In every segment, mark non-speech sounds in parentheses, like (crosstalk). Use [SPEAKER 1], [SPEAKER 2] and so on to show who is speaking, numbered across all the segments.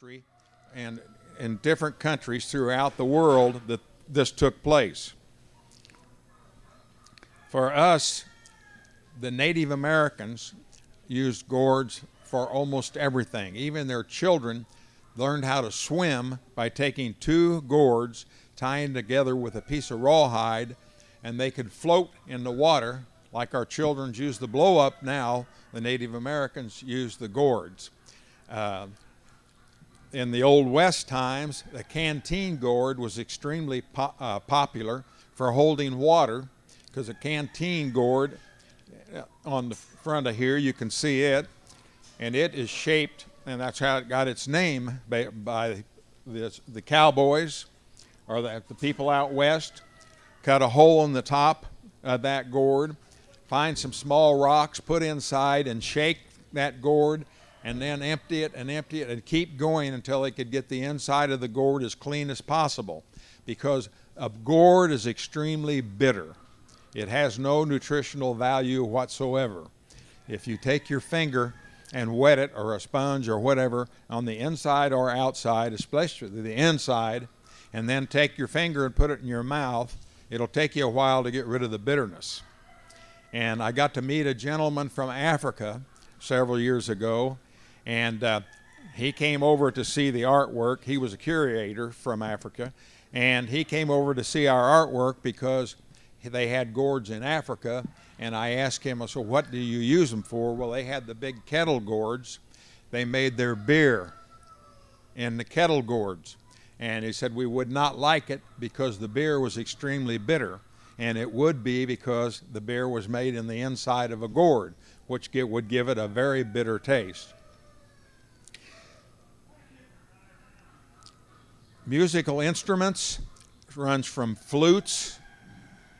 [SPEAKER 1] history and in different countries throughout the world that this took place. For us, the Native Americans used gourds for almost everything. Even their children learned how to swim by taking two gourds, tying together with a piece of rawhide, and they could float in the water like our children use the blow up now. The Native Americans used the gourds. Uh, in the Old West times, the canteen gourd was extremely po uh, popular for holding water because a canteen gourd uh, on the front of here, you can see it, and it is shaped, and that's how it got its name by, by this, the cowboys or the, the people out west. Cut a hole in the top of that gourd, find some small rocks, put inside, and shake that gourd and then empty it and empty it and keep going until they could get the inside of the gourd as clean as possible because a gourd is extremely bitter. It has no nutritional value whatsoever. If you take your finger and wet it or a sponge or whatever on the inside or outside, especially the inside, and then take your finger and put it in your mouth, it'll take you a while to get rid of the bitterness. And I got to meet a gentleman from Africa several years ago, and uh, he came over to see the artwork. He was a curator from Africa, and he came over to see our artwork because they had gourds in Africa. And I asked him, so what do you use them for? Well, they had the big kettle gourds. They made their beer in the kettle gourds. And he said we would not like it because the beer was extremely bitter. And it would be because the beer was made in the inside of a gourd, which would give it a very bitter taste. Musical instruments runs from flutes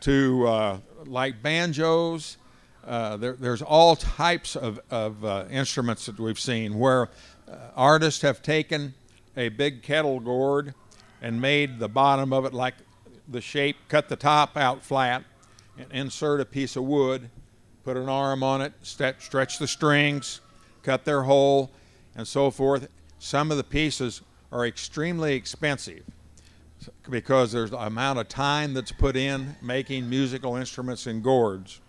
[SPEAKER 1] to uh, like banjos. Uh, there, there's all types of, of uh, instruments that we've seen where uh, artists have taken a big kettle gourd and made the bottom of it like the shape, cut the top out flat, and insert a piece of wood, put an arm on it, st stretch the strings, cut their hole, and so forth. Some of the pieces are extremely expensive because there's the amount of time that's put in making musical instruments and gourds.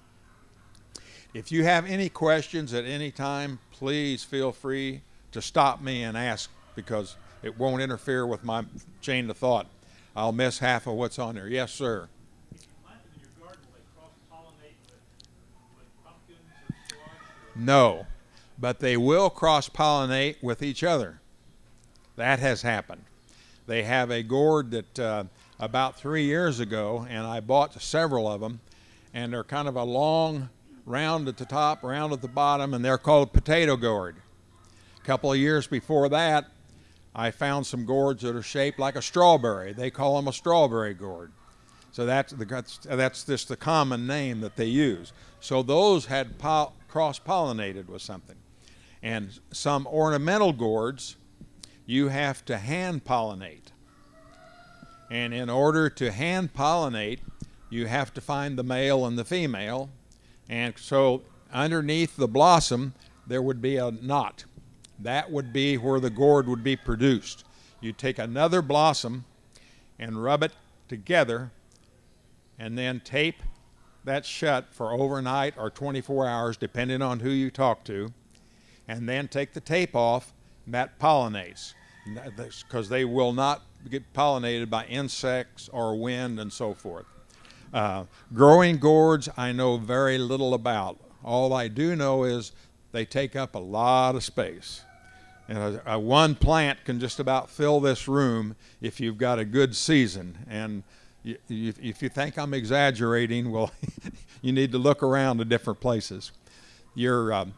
[SPEAKER 1] If you have any questions at any time, please feel free to stop me and ask because it won't interfere with my chain of thought. I'll miss half of what's on there. Yes, sir. No, but they will cross pollinate with each other. That has happened. They have a gourd that uh, about three years ago, and I bought several of them, and they're kind of a long round at the top, round at the bottom, and they're called potato gourd. A couple of years before that, I found some gourds that are shaped like a strawberry. They call them a strawberry gourd. So that's, the, that's just the common name that they use. So those had cross-pollinated with something. And some ornamental gourds you have to hand pollinate. And in order to hand pollinate, you have to find the male and the female. And so underneath the blossom, there would be a knot. That would be where the gourd would be produced. You take another blossom and rub it together and then tape that shut for overnight or 24 hours, depending on who you talk to, and then take the tape off that pollinates because they will not get pollinated by insects or wind and so forth. Uh, growing gourds, I know very little about. All I do know is they take up a lot of space. And a, a one plant can just about fill this room if you've got a good season. And you, you, if you think I'm exaggerating, well, (laughs) you need to look around to different places. Your, um,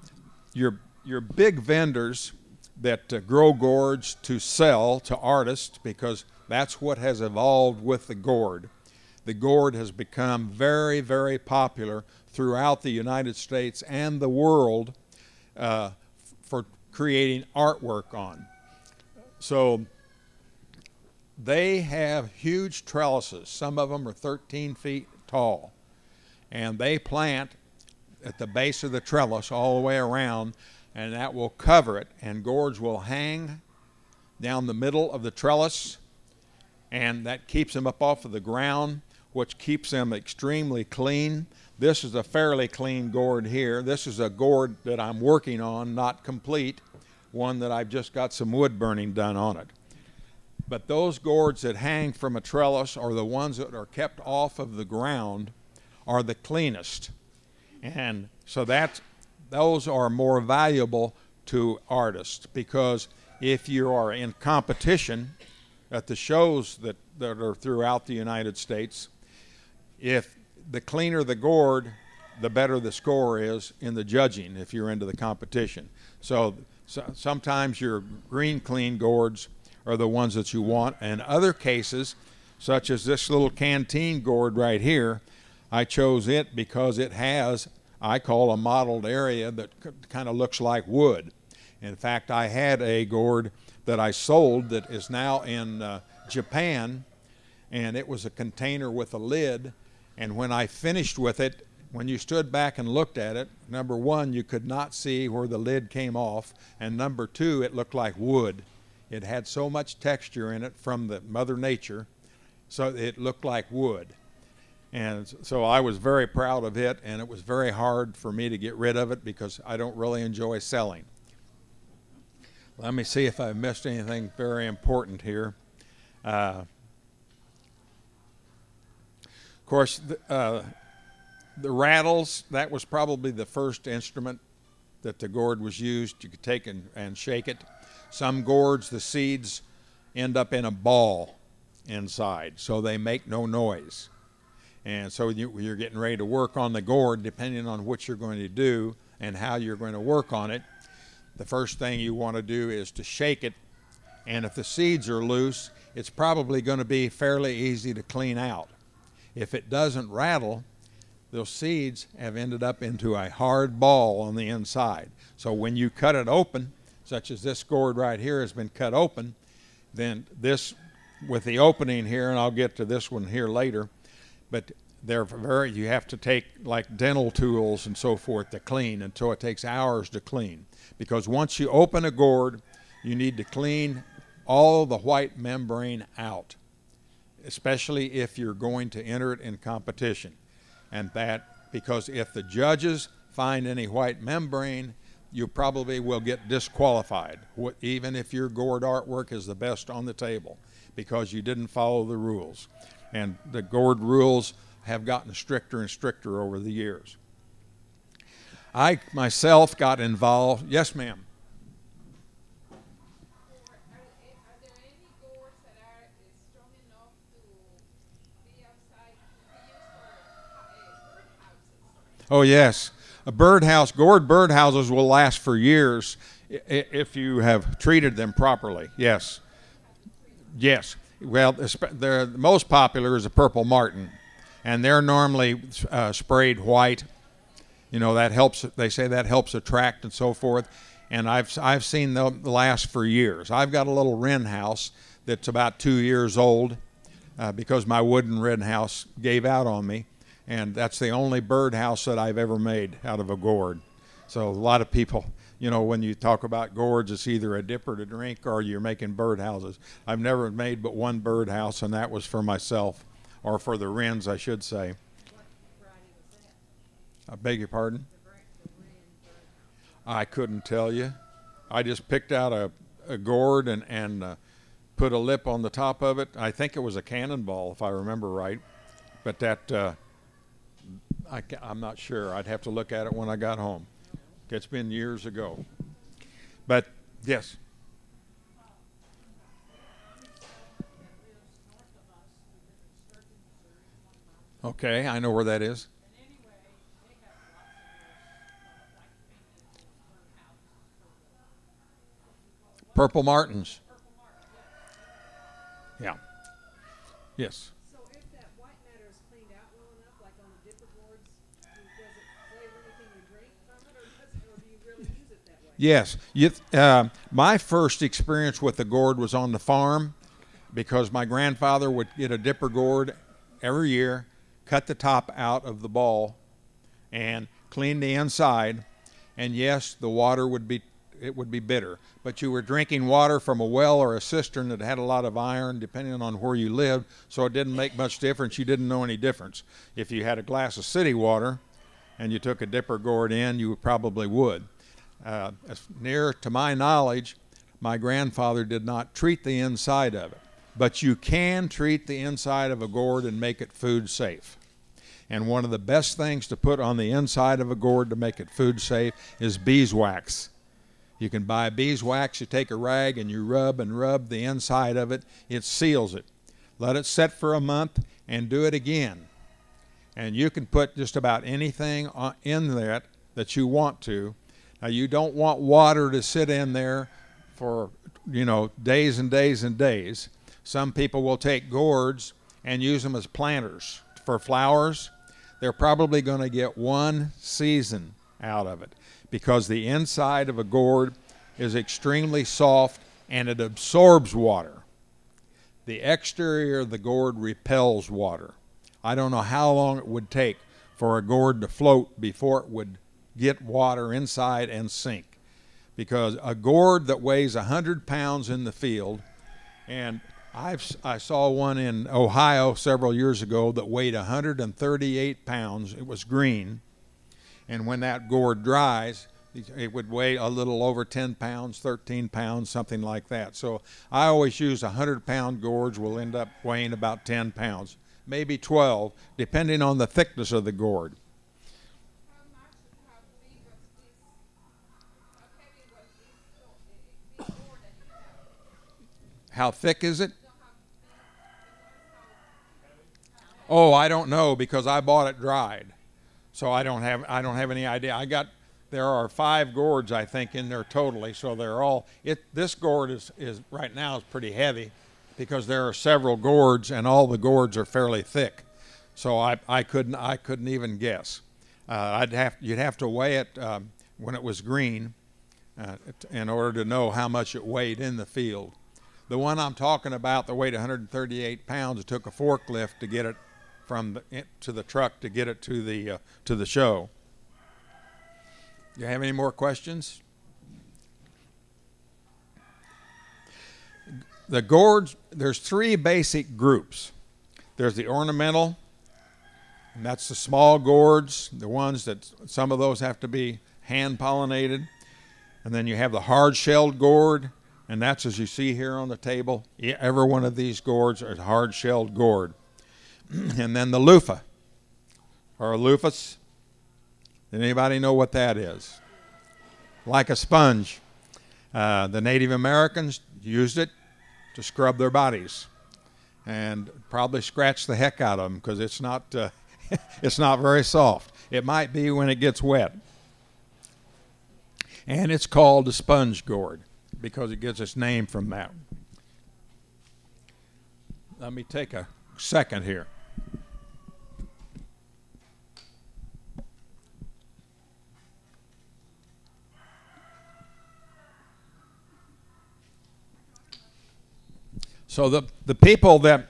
[SPEAKER 1] your, your big vendors that uh, grow gourds to sell to artists because that's what has evolved with the gourd. The gourd has become very, very popular throughout the United States and the world uh, for creating artwork on. So they have huge trellises. Some of them are 13 feet tall. And they plant at the base of the trellis all the way around and that will cover it. And gourds will hang down the middle of the trellis, and that keeps them up off of the ground, which keeps them extremely clean. This is a fairly clean gourd here. This is a gourd that I'm working on, not complete, one that I've just got some wood burning done on it. But those gourds that hang from a trellis or the ones that are kept off of the ground are the cleanest. And so that those are more valuable to artists because if you are in competition at the shows that, that are throughout the United States, if the cleaner the gourd, the better the score is in the judging if you're into the competition. So, so sometimes your green clean gourds are the ones that you want. And other cases, such as this little canteen gourd right here, I chose it because it has, I call a mottled area that kind of looks like wood. In fact, I had a gourd that I sold that is now in uh, Japan, and it was a container with a lid. And when I finished with it, when you stood back and looked at it, number one, you could not see where the lid came off, and number two, it looked like wood. It had so much texture in it from the Mother Nature, so it looked like wood. And so I was very proud of it, and it was very hard for me to get rid of it because I don't really enjoy selling. Let me see if I missed anything very important here. Uh, of course, the, uh, the rattles, that was probably the first instrument that the gourd was used. You could take and, and shake it. Some gourds, the seeds end up in a ball inside, so they make no noise. And so you, you're getting ready to work on the gourd, depending on what you're going to do and how you're going to work on it. The first thing you want to do is to shake it, and if the seeds are loose, it's probably going to be fairly easy to clean out. If it doesn't rattle, those seeds have ended up into a hard ball on the inside. So when you cut it open, such as this gourd right here has been cut open, then this with the opening here, and I'll get to this one here later, but they're very, you have to take like dental tools and so forth to clean, so it takes hours to clean. Because once you open a gourd, you need to clean all the white membrane out, especially if you're going to enter it in competition. And that, because if the judges find any white membrane, you probably will get disqualified, even if your gourd artwork is the best on the table, because you didn't follow the rules. And the gourd rules have gotten stricter and stricter over the years. I myself got involved. Yes, ma'am. Oh, yes a birdhouse, gourd birdhouses will last for years if you have treated them properly. Yes. Yes. Well, the most popular is a purple martin, and they're normally uh, sprayed white. You know that helps. They say that helps attract and so forth. And I've I've seen them last for years. I've got a little wren house that's about two years old uh, because my wooden wren house gave out on me and that's the only birdhouse that I've ever made out of a gourd. So a lot of people, you know, when you talk about gourds, it's either a dipper to drink or you're making birdhouses. I've never made but one birdhouse, and that was for myself, or for the wrens, I should say. I beg your pardon? I couldn't tell you. I just picked out a, a gourd and, and uh, put a lip on the top of it. I think it was a cannonball, if I remember right. But that uh, I, am not sure. I'd have to look at it when I got home. It's been years ago. But yes. Okay, I know where that is. Purple Martins. Yeah. Yes. Yes. You, uh, my first experience with the gourd was on the farm because my grandfather would get a dipper gourd every year, cut the top out of the ball, and clean the inside. and yes, the water would be it would be bitter. But you were drinking water from a well or a cistern that had a lot of iron, depending on where you lived, so it didn't make much difference. You didn't know any difference. If you had a glass of city water and you took a dipper gourd in, you probably would. Uh, as near to my knowledge, my grandfather did not treat the inside of it. But you can treat the inside of a gourd and make it food safe. And one of the best things to put on the inside of a gourd to make it food safe is beeswax. You can buy beeswax, you take a rag and you rub and rub the inside of it, it seals it. Let it set for a month and do it again. And you can put just about anything in that that you want to. Now, you don't want water to sit in there for, you know, days and days and days. Some people will take gourds and use them as planters for flowers. They're probably going to get one season out of it because the inside of a gourd is extremely soft and it absorbs water. The exterior of the gourd repels water. I don't know how long it would take for a gourd to float before it would get water inside and sink. Because a gourd that weighs 100 pounds in the field, and I've, I saw one in Ohio several years ago that weighed 138 pounds. It was green and when that gourd dries, it would weigh a little over 10 pounds, 13 pounds, something like that. So I always use a 100 pound gourds will end up weighing about 10 pounds, maybe 12, depending on the thickness of the gourd. How thick is it? Oh, I don't know because I bought it dried. So I don't have I don't have any idea. I got there are five gourds I think in there totally. So they're all it. This gourd is is right now is pretty heavy because there are several gourds and all the gourds are fairly thick. So I I couldn't I couldn't even guess. Uh, I'd have you'd have to weigh it um, when it was green uh, in order to know how much it weighed in the field. The one I'm talking about, that weighed 138 pounds, it took a forklift to get it from the, to the truck to get it to the uh, to the show. Do you have any more questions? The gourds, there's three basic groups. There's the ornamental, and that's the small gourds, the ones that some of those have to be hand pollinated. And then you have the hard shelled gourd, and that's as you see here on the table. Every one of these gourds is hard shelled gourd. (clears throat) and then the loofah or a loofus. Anybody know what that is? Like a sponge. Uh, the Native Americans used it to scrub their bodies, and probably scratch the heck out of them because it's not uh, (laughs) it's not very soft. It might be when it gets wet, and it's called a sponge gourd because it gets its name from that. Let me take a second here. So the, the people that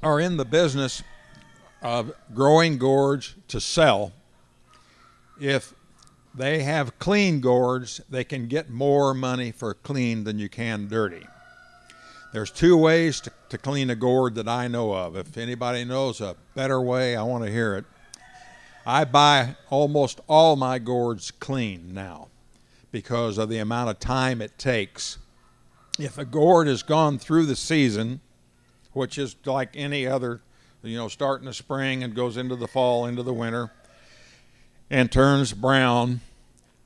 [SPEAKER 1] are in the business of growing gourds to sell, if they have clean gourds, they can get more money for clean than you can dirty. There's two ways to, to clean a gourd that I know of. If anybody knows a better way, I want to hear it. I buy almost all my gourds clean now because of the amount of time it takes if a gourd has gone through the season, which is like any other, you know, start in the spring and goes into the fall, into the winter, and turns brown,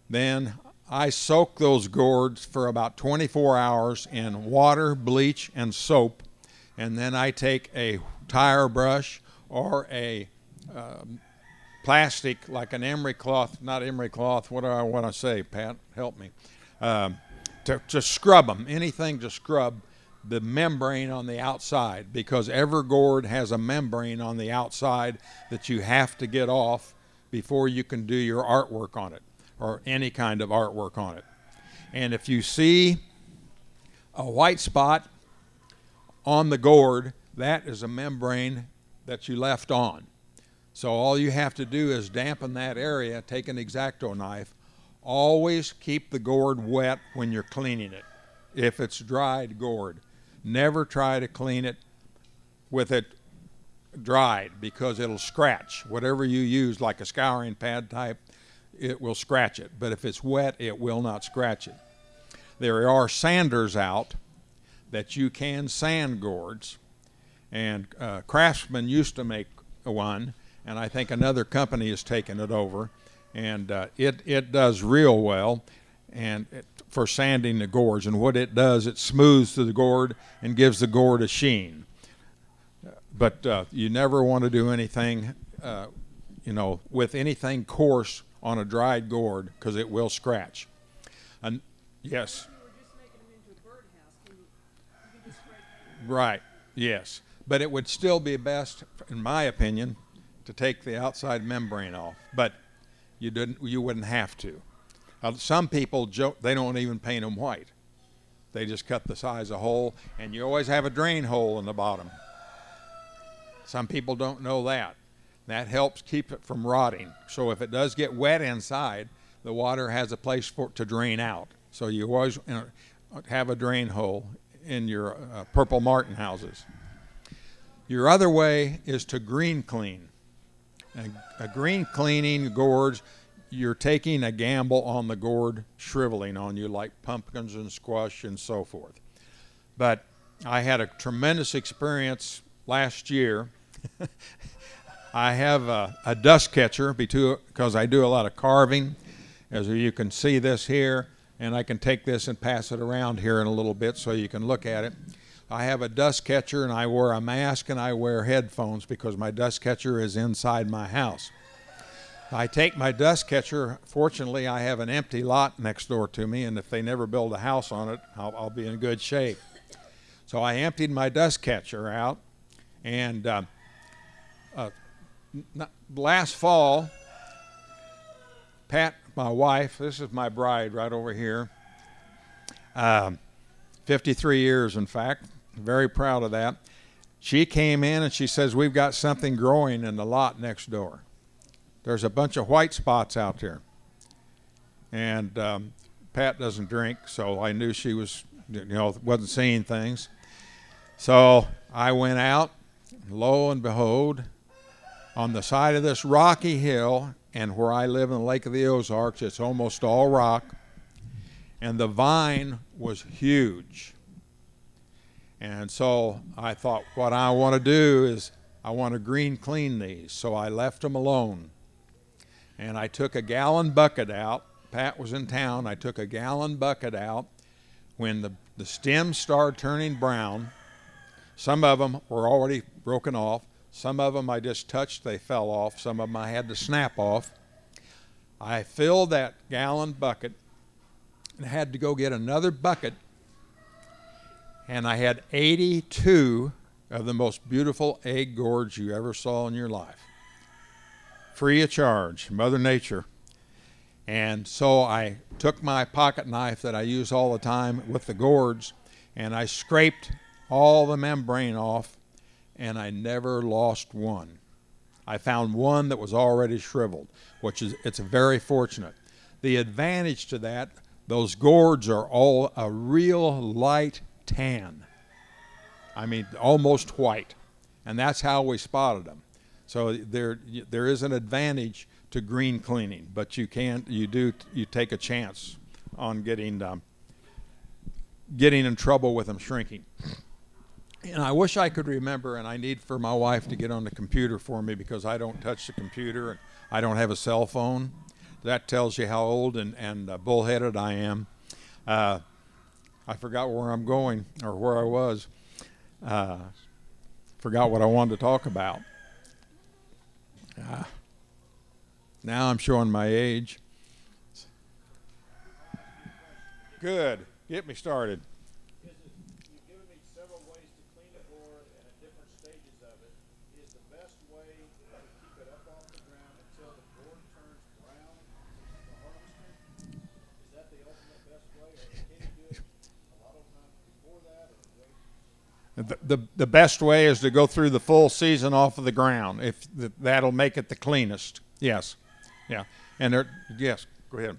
[SPEAKER 1] then I soak those gourds for about 24 hours in water, bleach, and soap, and then I take a tire brush or a um, plastic like an emery cloth, not emery cloth. What do I want to say, Pat? Help me. Um, to, to scrub them, anything to scrub the membrane on the outside because every gourd has a membrane on the outside that you have to get off before you can do your artwork on it or any kind of artwork on it. And if you see a white spot on the gourd, that is a membrane that you left on. So all you have to do is dampen that area, take an X-Acto knife, Always keep the gourd wet when you're cleaning it. If it's dried gourd, never try to clean it with it dried because it'll scratch. Whatever you use, like a scouring pad type, it will scratch it. But if it's wet, it will not scratch it. There are sanders out that you can sand gourds, and uh, Craftsman used to make one, and I think another company has taken it over, and uh, it it does real well, and it, for sanding the gourds. And what it does, it smooths the gourd and gives the gourd a sheen. But uh, you never want to do anything, uh, you know, with anything coarse on a dried gourd because it will scratch. And yes. Right. Yes. But it would still be best, in my opinion, to take the outside membrane off. But you didn't. You wouldn't have to. Uh, some people joke they don't even paint them white. They just cut the size of hole, and you always have a drain hole in the bottom. Some people don't know that. That helps keep it from rotting. So if it does get wet inside, the water has a place for it to drain out. So you always have a drain hole in your uh, purple martin houses. Your other way is to green clean. A, a green cleaning gourds, you're taking a gamble on the gourd shriveling on you, like pumpkins and squash and so forth. But I had a tremendous experience last year. (laughs) I have a, a dust catcher because I do a lot of carving. As you can see this here, and I can take this and pass it around here in a little bit so you can look at it. I have a dust catcher and I wear a mask and I wear headphones because my dust catcher is inside my house. I take my dust catcher. Fortunately, I have an empty lot next door to me, and if they never build a house on it, I'll, I'll be in good shape. So I emptied my dust catcher out, and uh, uh, last fall, Pat, my wife, this is my bride right over here, um, 53 years, in fact, very proud of that. She came in and she says, We've got something growing in the lot next door. There's a bunch of white spots out there. And um, Pat doesn't drink, so I knew she was, you know, wasn't seeing things. So I went out, lo and behold, on the side of this rocky hill, and where I live in the Lake of the Ozarks, it's almost all rock, and the vine was huge. And so I thought, what I want to do is I want to green clean these. So I left them alone. And I took a gallon bucket out. Pat was in town. I took a gallon bucket out. When the, the stems started turning brown, some of them were already broken off. Some of them I just touched, they fell off. Some of them I had to snap off. I filled that gallon bucket and had to go get another bucket and I had 82 of the most beautiful egg gourds you ever saw in your life. Free of charge, Mother Nature. And so I took my pocket knife that I use all the time with the gourds and I scraped all the membrane off and I never lost one. I found one that was already shriveled, which is it's very fortunate. The advantage to that, those gourds are all a real light tan. I mean, almost white. And that's how we spotted them. So there, there is an advantage to green cleaning, but you can't, you do, you take a chance on getting, um, getting in trouble with them shrinking. And I wish I could remember, and I need for my wife to get on the computer for me because I don't touch the computer and I don't have a cell phone. That tells you how old and, and uh, bullheaded I am. Uh, I forgot where I'm going or where I was. Uh, forgot what I wanted to talk about. Uh, now I'm showing my age. Good. Get me started. The, the, best way is to go through the full season off of the ground. If the, that'll make it the cleanest. Yes. Yeah. And there, yes. Go ahead.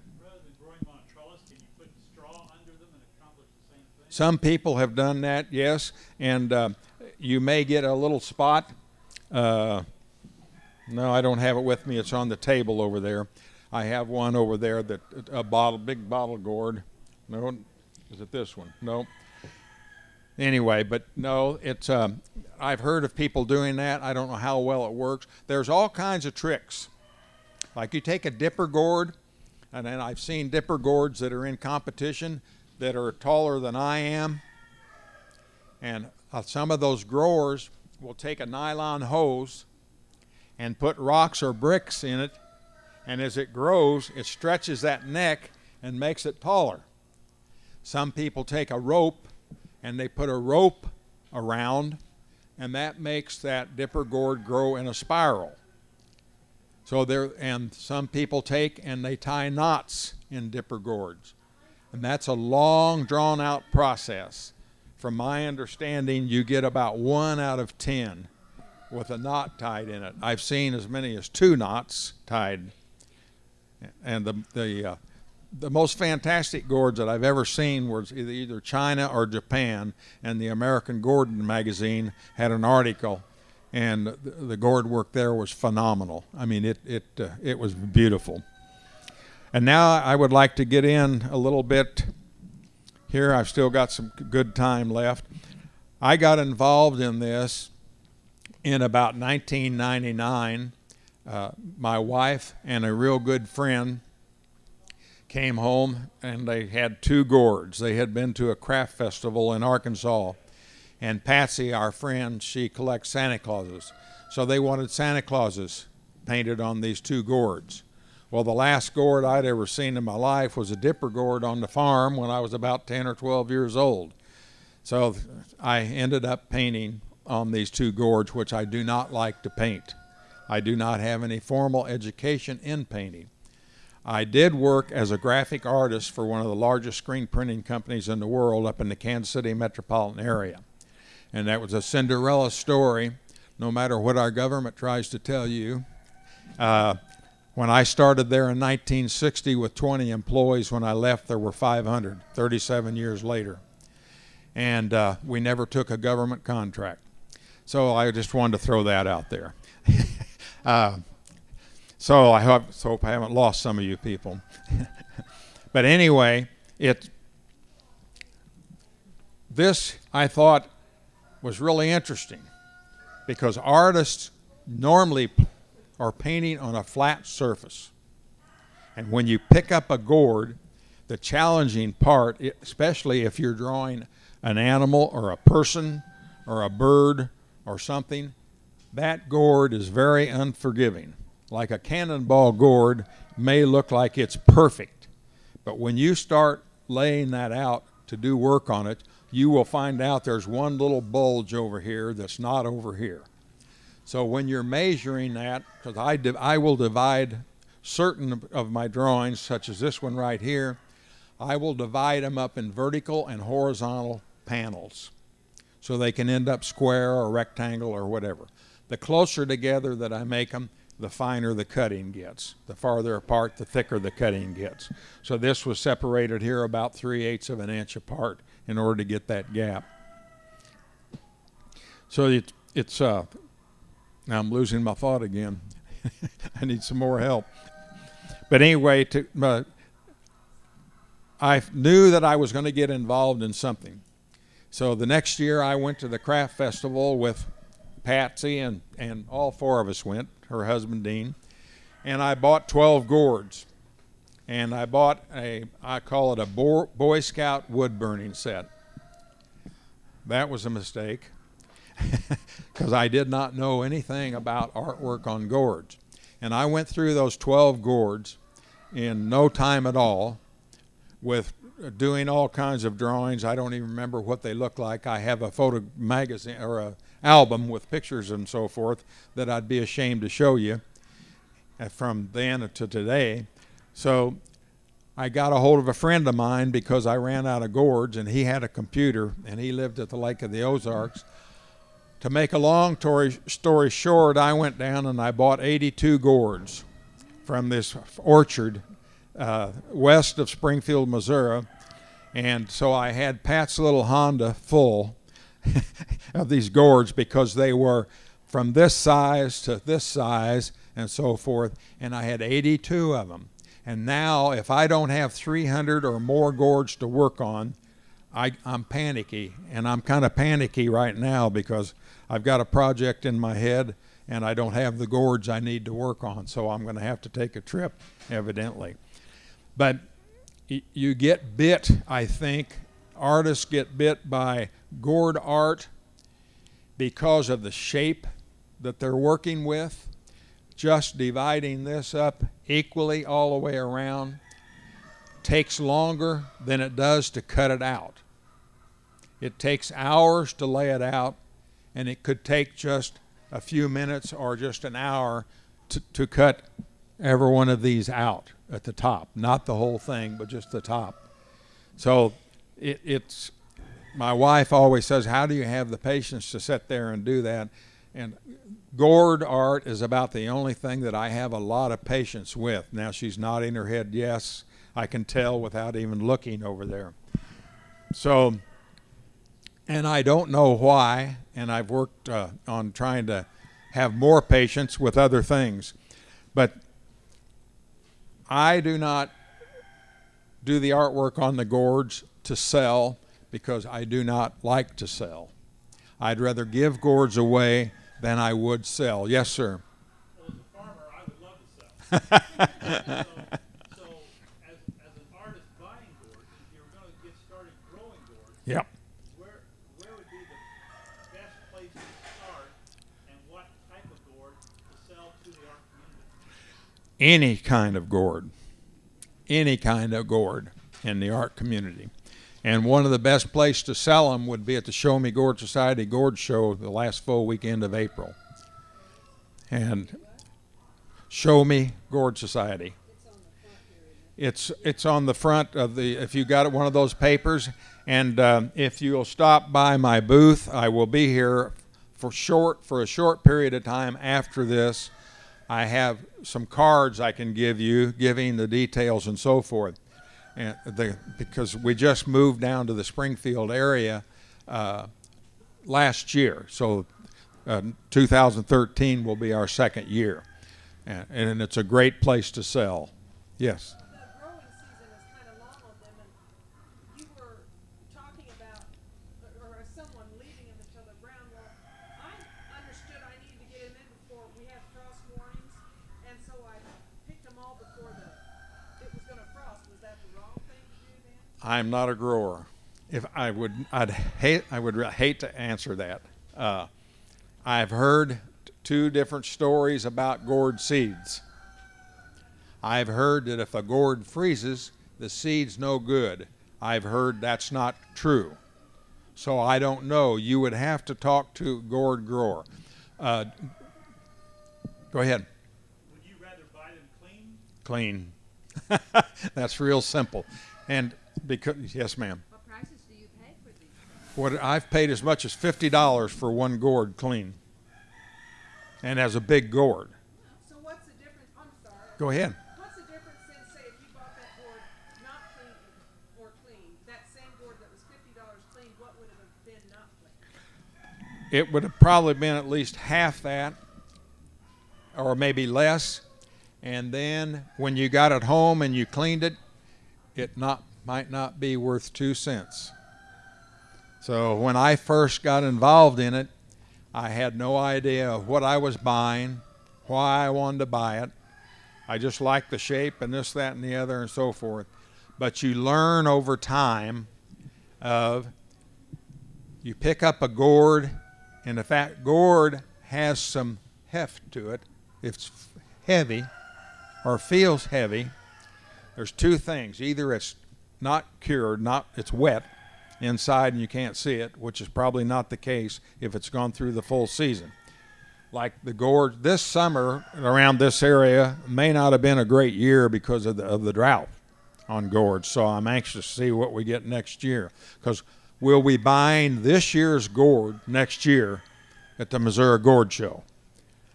[SPEAKER 1] Some people have done that, yes, and uh, you may get a little spot. Uh, no, I don't have it with me. It's on the table over there. I have one over there that a bottle, big bottle gourd. No, is it this one? No, Anyway, but no, it's. Um, I've heard of people doing that. I don't know how well it works. There's all kinds of tricks. Like you take a dipper gourd, and then I've seen dipper gourds that are in competition that are taller than I am, and uh, some of those growers will take a nylon hose and put rocks or bricks in it, and as it grows, it stretches that neck and makes it taller. Some people take a rope and they put a rope around, and that makes that dipper gourd grow in a spiral. So there, and some people take and they tie knots in dipper gourds, and that's a long, drawn-out process. From my understanding, you get about one out of ten with a knot tied in it. I've seen as many as two knots tied, and the the uh, the most fantastic gourds that I've ever seen was either, China or Japan, and the American Gordon magazine had an article, and the, the gourd work there was phenomenal. I mean, it it uh, it was beautiful. And now I would like to get in a little bit here. I've still got some good time left. I got involved in this in about 1999. Uh, my wife and a real good friend came home and they had two gourds. They had been to a craft festival in Arkansas. And Patsy, our friend, she collects Santa Clauses. So they wanted Santa Clauses painted on these two gourds. Well, the last gourd I'd ever seen in my life was a dipper gourd on the farm when I was about 10 or 12 years old. So I ended up painting on these two gourds, which I do not like to paint. I do not have any formal education in painting. I did work as a graphic artist for one of the largest screen printing companies in the world up in the Kansas City metropolitan area. And that was a Cinderella story, no matter what our government tries to tell you. Uh, when I started there in 1960 with 20 employees, when I left, there were 500, 37 years later. And uh, we never took a government contract. So I just wanted to throw that out there. (laughs) uh, so I hope, hope I haven't lost some of you people. (laughs) but anyway, it this I thought was really interesting because artists normally are painting on a flat surface. And when you pick up a gourd, the challenging part, especially if you're drawing an animal or a person or a bird or something, that gourd is very unforgiving like a cannonball gourd may look like it's perfect. But when you start laying that out to do work on it, you will find out there's one little bulge over here that's not over here. So when you're measuring that, because I, I will divide certain of my drawings, such as this one right here, I will divide them up in vertical and horizontal panels so they can end up square or rectangle or whatever. The closer together that I make them, the finer the cutting gets. The farther apart, the thicker the cutting gets. So this was separated here about 3 eighths of an inch apart in order to get that gap. So it, it's, uh, now I'm losing my thought again. (laughs) I need some more help. But anyway, to, uh, I knew that I was going to get involved in something. So the next year I went to the craft festival with Patsy and, and all four of us went her husband Dean, and I bought 12 gourds. And I bought a, I call it a Boy Scout wood burning set. That was a mistake (laughs) because I did not know anything about artwork on gourds. And I went through those 12 gourds in no time at all with uh, doing all kinds of drawings. I don't even remember what they look like. I have a photo magazine or a album with pictures and so forth that I'd be ashamed to show you uh, from then to today. So I got a hold of a friend of mine because I ran out of gourds and he had a computer and he lived at the Lake of the Ozarks. To make a long story short, I went down and I bought 82 gourds from this orchard uh, west of Springfield, Missouri. And so I had Pat's little Honda full (laughs) of these gourds because they were from this size to this size and so forth. And I had 82 of them. And now, if I don't have 300 or more gourds to work on, I, am panicky. And I'm kind of panicky right now because I've got a project in my head and I don't have the gourds I need to work on. So I'm going to have to take a trip, evidently. But you get bit, I think. Artists get bit by gourd art because of the shape that they're working with. Just dividing this up equally all the way around takes longer than it does to cut it out. It takes hours to lay it out, and it could take just a few minutes or just an hour to, to cut every one of these out at the top. Not the whole thing, but just the top. So it, it's, my wife always says, How do you have the patience to sit there and do that? And gourd art is about the only thing that I have a lot of patience with. Now she's nodding her head, yes, I can tell without even looking over there. So, and I don't know why, and I've worked uh, on trying to have more patience with other things. But I do not do the artwork on the gourds to sell because I do not like to sell. I'd rather give gourds away than I would sell. Yes, sir.
[SPEAKER 2] Well, as a farmer, I would love to sell. so, so as, as an artist buying gourds, you're going to get started growing gourds,
[SPEAKER 1] yep.
[SPEAKER 2] where, where would be the best place to start and what type of gourd to sell to the art community?
[SPEAKER 1] Any kind of gourd. Any kind of gourd in the art community. And one of the best places to sell them would be at the Show Me Gourd Society Gourd Show the last full weekend of April. And Show Me Gourd Society. It's it's on the front of the. If you got one of those papers, and uh, if you'll stop by my booth, I will be here for short for a short period of time after this. I have some cards I can give you, giving the details and so forth and the, because we just moved down to the Springfield area uh, last year. So uh, 2013 will be our second year, and, and it's a great place to sell. Yes. I'm not a grower. If I would, I'd hate, I would hate to answer that. Uh, I've heard two different stories about gourd seeds. I've heard that if a gourd freezes, the seed's no good. I've heard that's not true. So I don't know. You would have to talk to a gourd grower. Uh, go ahead.
[SPEAKER 2] Would you rather buy them clean?
[SPEAKER 1] Clean. (laughs) that's real simple. And because yes, ma'am.
[SPEAKER 3] What prices do you pay for these?
[SPEAKER 1] What I've paid as much as fifty dollars for one gourd clean, and as a big gourd.
[SPEAKER 3] So what's the difference? I'm sorry.
[SPEAKER 1] Go ahead.
[SPEAKER 3] What's the difference in say if you bought that gourd not clean or clean, that same gourd that was fifty dollars clean, what would it have been not clean?
[SPEAKER 1] It would have probably been at least half that, or maybe less. And then when you got it home and you cleaned it, it not might not be worth two cents. So when I first got involved in it, I had no idea of what I was buying, why I wanted to buy it. I just liked the shape and this, that, and the other, and so forth. But you learn over time of you pick up a gourd, and if that gourd has some heft to it, if it's heavy or feels heavy, there's two things. Either it's not cured, not it's wet inside and you can't see it, which is probably not the case if it's gone through the full season. Like the gourds this summer around this area may not have been a great year because of the, of the drought on gourds. So I'm anxious to see what we get next year because we'll be buying this year's gourd next year at the Missouri Gourd Show.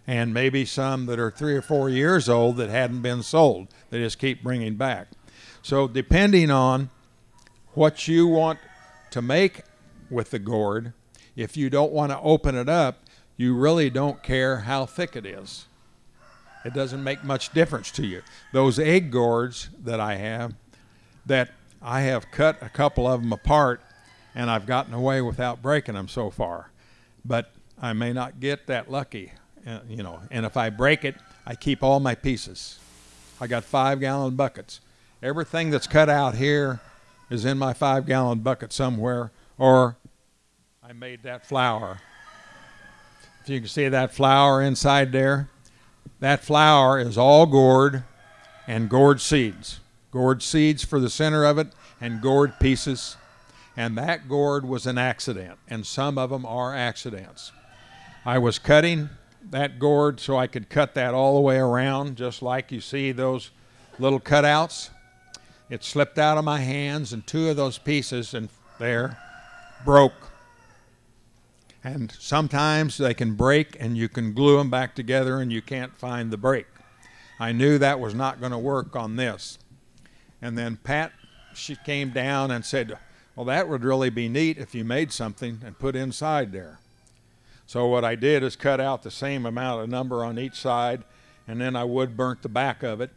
[SPEAKER 1] And maybe some that are three or four years old that hadn't been sold. They just keep bringing back. So depending on what you want to make with the gourd, if you don't want to open it up, you really don't care how thick it is. It doesn't make much difference to you. Those egg gourds that I have, that I have cut a couple of them apart, and I've gotten away without breaking them so far. But I may not get that lucky, uh, you know. And if I break it, I keep all my pieces. I got five gallon buckets. Everything that's cut out here is in my five gallon bucket somewhere, or I made that flower. If you can see that flower inside there, that flower is all gourd and gourd seeds. Gourd seeds for the center of it and gourd pieces. And that gourd was an accident, and some of them are accidents. I was cutting that gourd so I could cut that all the way around, just like you see those little cutouts. It slipped out of my hands, and two of those pieces and there broke. And sometimes they can break, and you can glue them back together, and you can't find the break. I knew that was not going to work on this. And then Pat, she came down and said, Well, that would really be neat if you made something and put inside there. So what I did is cut out the same amount of number on each side, and then I wood burnt the back of it.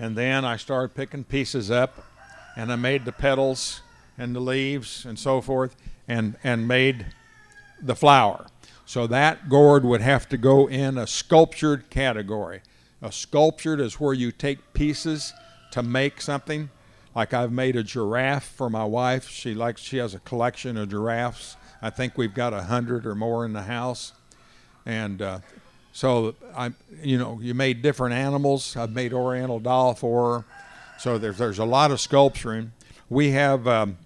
[SPEAKER 1] And then I started picking pieces up, and I made the petals and the leaves and so forth, and, and made the flower. So that gourd would have to go in a sculptured category. A sculptured is where you take pieces to make something. Like I've made a giraffe for my wife. She likes she has a collection of giraffes. I think we've got a hundred or more in the house, and uh, so I, you know, you made different animals. I've made Oriental doll for her. So there's there's a lot of sculpturing. We have um,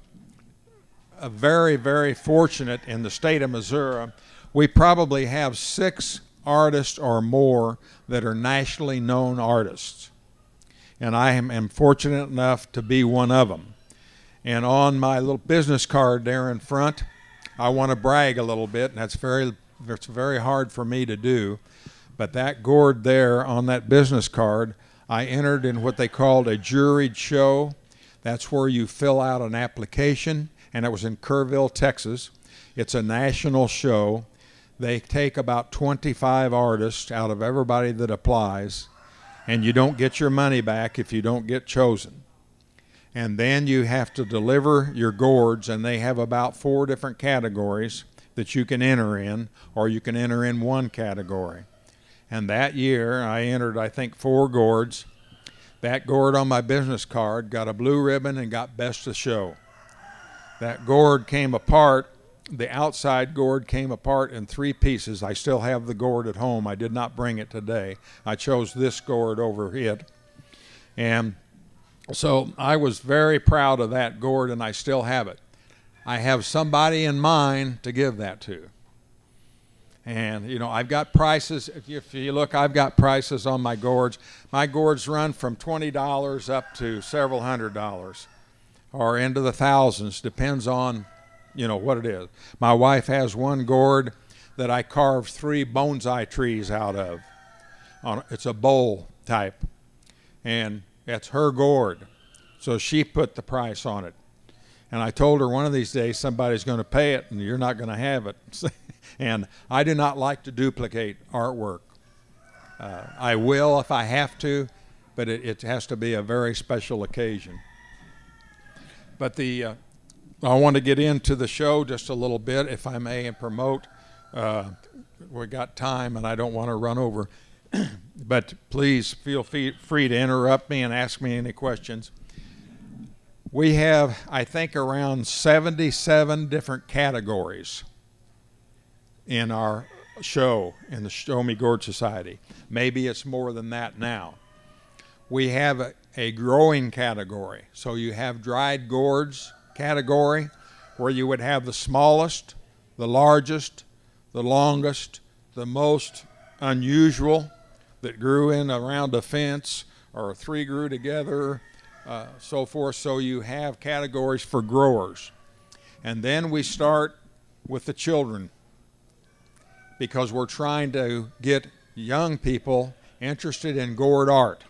[SPEAKER 1] a very very fortunate in the state of Missouri. We probably have six artists or more that are nationally known artists, and I am, am fortunate enough to be one of them. And on my little business card there in front, I want to brag a little bit, and that's very it's very hard for me to do. But that gourd there on that business card, I entered in what they called a juried show. That's where you fill out an application, and it was in Kerrville, Texas. It's a national show. They take about 25 artists out of everybody that applies, and you don't get your money back if you don't get chosen and then you have to deliver your gourds, and they have about four different categories that you can enter in, or you can enter in one category. And that year, I entered, I think, four gourds. That gourd on my business card got a blue ribbon and got best of show. That gourd came apart. The outside gourd came apart in three pieces. I still have the gourd at home. I did not bring it today. I chose this gourd over it. And so I was very proud of that gourd, and I still have it. I have somebody in mind to give that to. And, you know, I've got prices. If you, look, I've got prices on my gourds. My gourds run from $20 up to several hundred dollars or into the thousands, depends on, you know, what it is. My wife has one gourd that I carved three bonsai trees out of. It's a bowl type. And that's her gourd. So she put the price on it. And I told her one of these days somebody's going to pay it and you're not going to have it. (laughs) and I do not like to duplicate artwork. Uh, I will if I have to, but it, it, has to be a very special occasion. But the uh, I want to get into the show just a little bit, if I may, and promote. Uh, we got time, and I don't want to run over. (clears throat) but please feel free to interrupt me and ask me any questions. We have, I think, around 77 different categories in our show in the Show Me Gourd Society. Maybe it's more than that now. We have a, a growing category. So you have dried gourds category where you would have the smallest, the largest, the longest, the most unusual, that grew in around a fence or three grew together, uh, so forth. So you have categories for growers. And then we start with the children because we're trying to get young people interested in gourd art.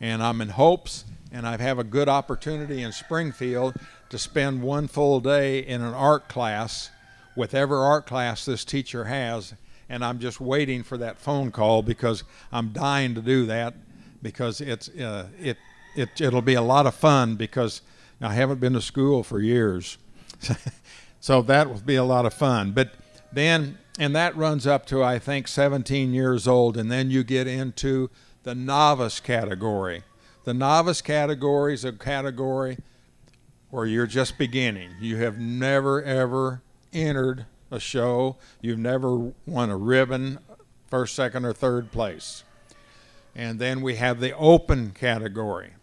[SPEAKER 1] And I'm in hopes, and I have a good opportunity in Springfield to spend one full day in an art class with art class this teacher has, and I'm just waiting for that phone call because I'm dying to do that because it's uh, it it it'll be a lot of fun because I haven't been to school for years, (laughs) so that will be a lot of fun. But then and that runs up to I think 17 years old, and then you get into the novice category. The novice category is a category where you're just beginning. You have never ever entered a show. You've never won a ribbon, first, second, or third place. And then we have the open category.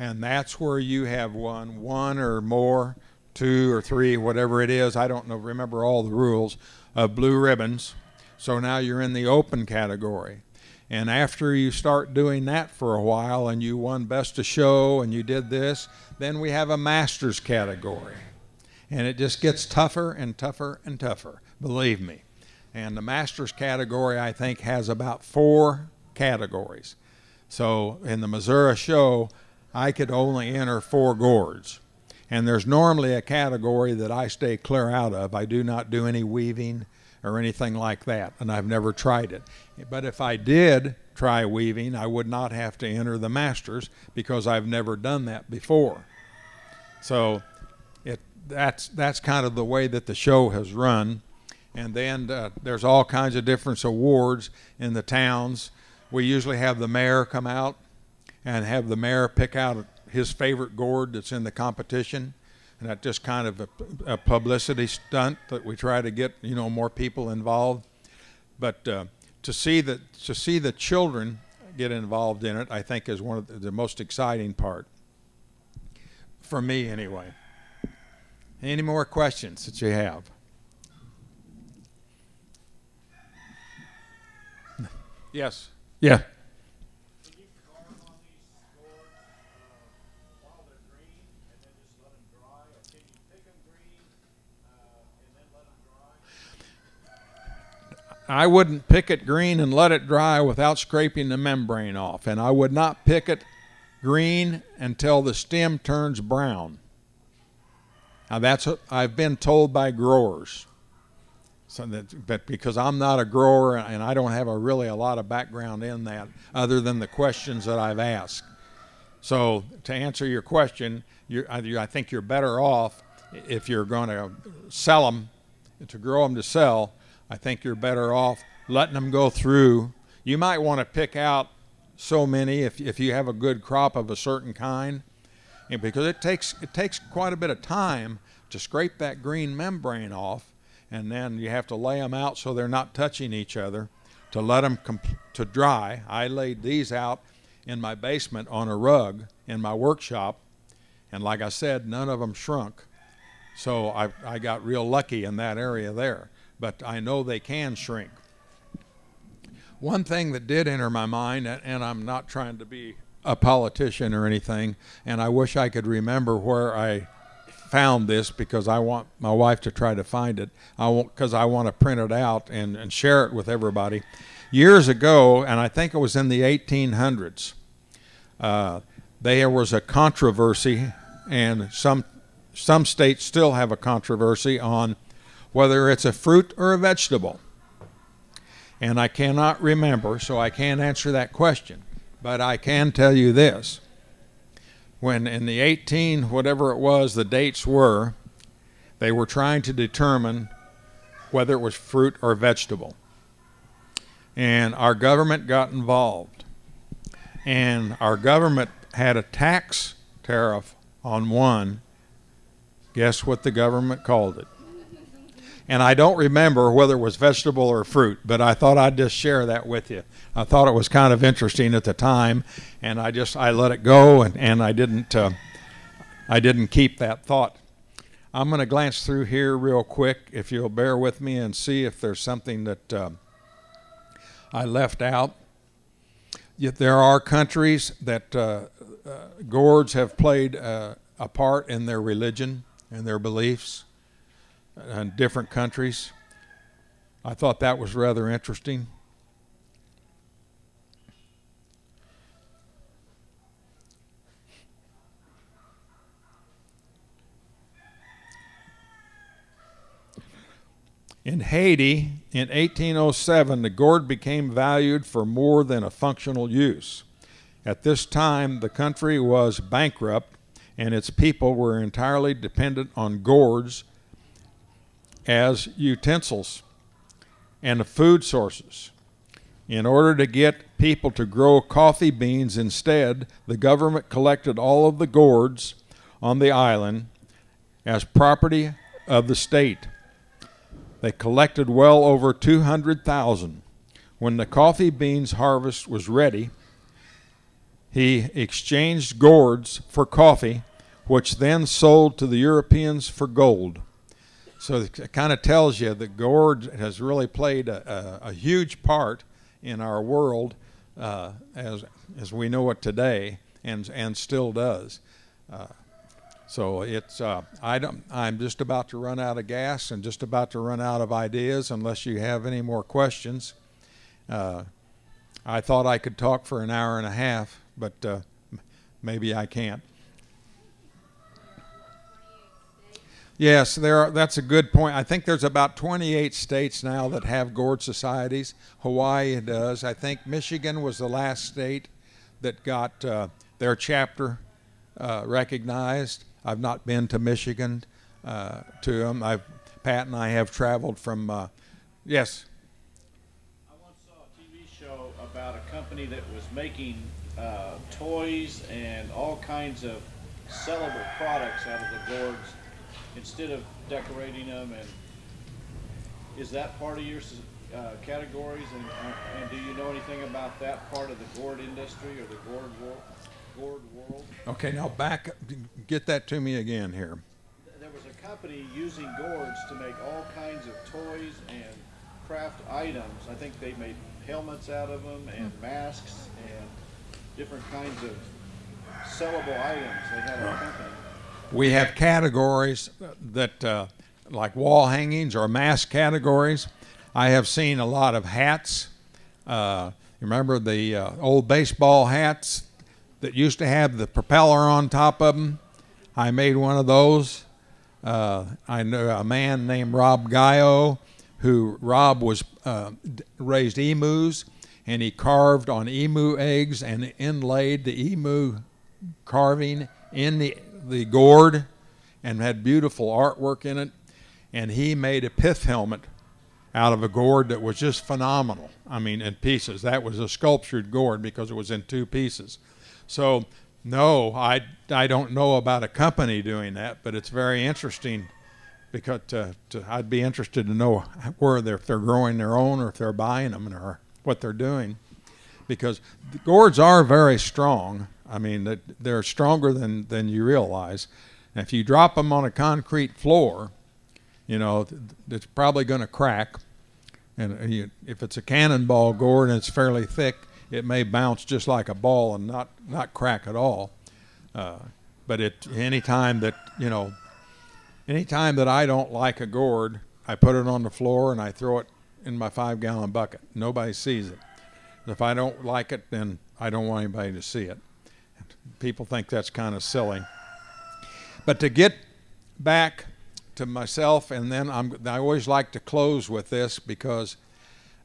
[SPEAKER 1] And that's where you have won one or more, two or three, whatever it is. I don't know, remember all the rules of blue ribbons. So now you're in the open category. And after you start doing that for a while and you won best of show and you did this, then we have a masters category. And it just gets tougher and tougher and tougher, believe me. And the masters category, I think, has about four categories. So in the Missouri show, I could only enter four gourds. And there's normally a category that I stay clear out of. I do not do any weaving or anything like that, and I've never tried it. But if I did try weaving, I would not have to enter the masters because I've never done that before. So it that's that's kind of the way that the show has run. And then uh, there's all kinds of different awards in the towns. We usually have the mayor come out and have the mayor pick out his favorite gourd that's in the competition and that's just kind of a, a, publicity stunt that we try to get you know more people involved. But uh, to see that to see the children get involved in it, I think is one of the, the most exciting part for me anyway. Any more questions that you have? (laughs) Yes. Yeah.
[SPEAKER 2] Can you carve on these gourds, uh, while they're green and then just let them dry? Or can you pick them green, uh, and then let them dry?
[SPEAKER 1] I wouldn't pick it green and let it dry without scraping the membrane off, and I would not pick it green until the stem turns brown. Now that's what I've been told by growers. So that, but because I'm not a grower and I don't have a really a lot of background in that, other than the questions that I've asked. So to answer your question, I think you're better off if you're going to sell them, to grow them to sell. I think you're better off letting them go through. You might want to pick out so many if, if you have a good crop of a certain kind, and because it takes it takes quite a bit of time to scrape that green membrane off and then you have to lay them out so they're not touching each other to let them to dry. I laid these out in my basement on a rug in my workshop, and like I said, none of them shrunk. So I, I got real lucky in that area there. But I know they can shrink. One thing that did enter my mind, and I'm not trying to be a politician or anything, and I wish I could remember where I found this because I want my wife to try to find it. I want because I want to print it out and, and share it with everybody. Years ago, and I think it was in the 1800s, uh, there was a controversy, and some some states still have a controversy on whether it's a fruit or a vegetable. And I cannot remember, so I can't answer that question. But I can tell you this. When in the 18 whatever it was the dates were they were trying to determine whether it was fruit or vegetable. And our government got involved. And our government had a tax tariff on one. Guess what the government called it and I don't remember whether it was vegetable or fruit, but I thought I'd just share that with you. I thought it was kind of interesting at the time, and I just I let it go, and, and I didn't uh, I didn't keep that thought. I'm going to glance through here real quick, if you'll bear with me, and see if there's something that uh, I left out. Yet there are countries that uh, uh gourds have played uh, a part in their religion and their beliefs in different countries. I thought that was rather interesting. In Haiti, in 1807, the gourd became valued for more than a functional use. At this time, the country was bankrupt and its people were entirely dependent on gourds as utensils and food sources. In order to get people to grow coffee beans instead, the government collected all of the gourds on the island as property of the state. They collected well over 200,000. When the coffee beans harvest was ready, he exchanged gourds for coffee, which then sold to the Europeans for gold. So it kind of tells you that gourd has really played a, a, a huge part in our world uh, as as we know it today, and and still does. Uh, so it's uh, I don't, I'm just about to run out of gas and just about to run out of ideas unless you have any more questions. Uh, I thought I could talk for an hour and a half, but uh, maybe I can't. Yes, there are, that's a good point. I think there's about 28 states now that have gourd societies. Hawaii does. I think Michigan was the last state that got uh, their chapter uh, recognized. I've not been to Michigan uh, to them. I've, Pat and I have traveled from. uh, yes.
[SPEAKER 2] I once saw a TV show about a company that was making uh, toys and all kinds of sellable products out of the gourds instead of decorating them. And is that part of your uh, categories? And, uh, and do you know anything about that part of the gourd industry or the gourd world? Gourd world?
[SPEAKER 1] Okay, now back. Get that to me again here.
[SPEAKER 2] There was a company using gourds to make all kinds of toys and craft items. I think they made helmets out of them and masks and different kinds of sellable items. They had a company.
[SPEAKER 1] We have categories that, uh, like wall hangings or mask categories. I have seen a lot of hats. Uh, remember the uh, old baseball hats that used to have the propeller on top of them? I made one of those. Uh, I know a man named Rob Gallo, who Rob was uh, raised emus, and he carved on emu eggs and inlaid the emu carving in the the gourd, and had beautiful artwork in it. And he made a pith helmet out of a gourd that was just phenomenal. I mean, in pieces. That was a sculptured gourd because it was in two pieces. So, no, I, I don't know about a company doing that, but it's very interesting because to, to, I'd be interested to know where they're, if they're growing their own or if they're buying them or what they're doing. Because the gourds are very strong. I mean, they're stronger than, than you realize. And if you drop them on a concrete floor, you know, it's probably going to crack. And uh, if it's a cannonball gourd and it's fairly thick, it may bounce just like a ball and not, not crack at all. Uh, but it any time that you know, any time that I don't like a gourd, I put it on the floor and I throw it in my five gallon bucket. Nobody sees it. If I don't like it, then I don't want anybody to see it. People think that's kind of silly. But to get back to myself, and then I'm, I always like to close with this because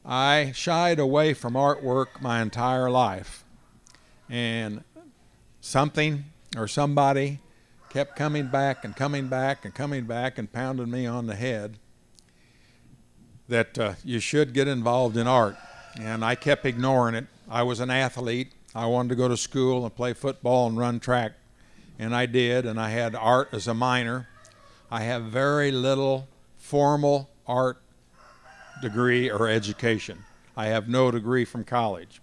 [SPEAKER 1] I shied away from artwork my entire life. And something or somebody kept coming back and coming back and coming back and pounding me on the head that uh, you should get involved in art. And I kept ignoring it. I was an athlete. I wanted to go to school and play football and run track. And I did, and I had art as a minor. I have very little formal art degree or education. I have no degree from college.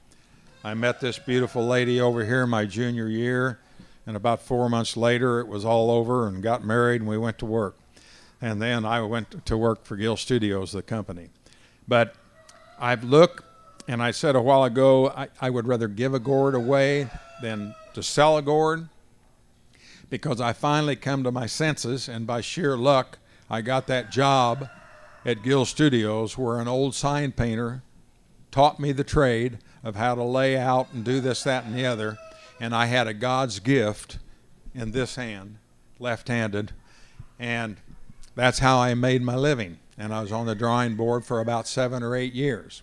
[SPEAKER 1] I met this beautiful lady over here my junior year, and about four months later, it was all over and got married, and we went to work. And then I went to work for Gill Studios, the company. But I've looked, and I said a while ago, I, I would rather give a gourd away than to sell a gourd because I finally come to my senses, and by sheer luck, I got that job at Gill Studios where an old sign painter taught me the trade of how to lay out and do this, that, and the other. And I had a God's gift in this hand, left handed. And that's how I made my living. and I was on the drawing board for about seven or eight years.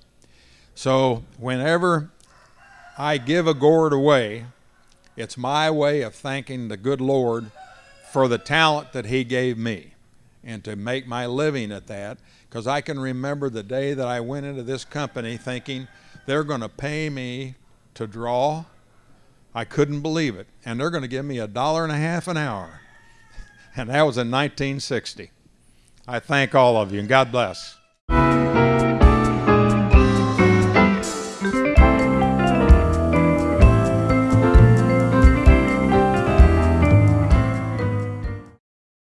[SPEAKER 1] So whenever I give a gourd away, it's my way of thanking the good Lord for the talent that He gave me and to make my living at that. Because I can remember the day that I went into this company thinking they're going to pay me to draw. I couldn't believe it. And they're going to give me a dollar and a half an hour. (laughs) And that was in 1960. I thank all of you and God bless.